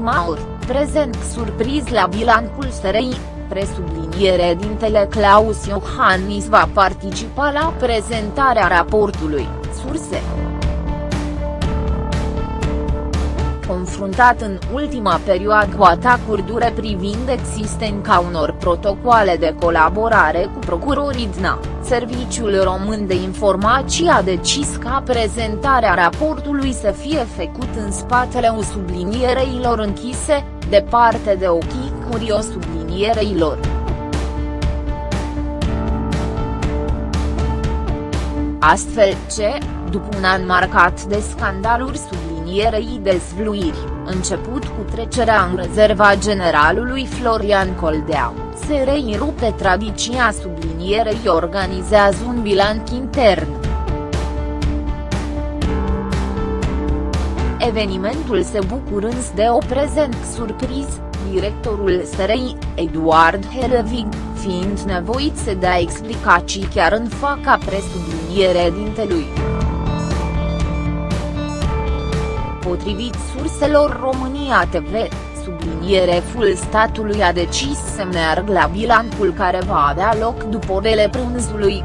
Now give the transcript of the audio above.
Maur, prezent surpriz la bilancul SRI, presubliniere dintele Claus Iohannis va participa la prezentarea raportului, surse. Confruntat în ultima perioadă cu atacuri dure privind existența unor protocoale de colaborare cu procurorii DNA, Serviciul Român de Informații a decis ca prezentarea raportului să fie făcut în spatele sublinierei închise, departe de ochii curios sublinierei Astfel ce, după un an marcat de scandaluri sublinierei dezvluiri, început cu trecerea în rezerva generalului Florian Coldea, se reirupe tradiția sublinierei organizează un bilanț intern. Evenimentul se bucurând de o prezent surpriz, directorul SRI, Eduard Helvig, fiind nevoit să dea explicații chiar în faca presubliniere dintelui. Potrivit surselor România TV, subliniere full statului a decis să meargă la bilancul care va avea loc după orele prânzului.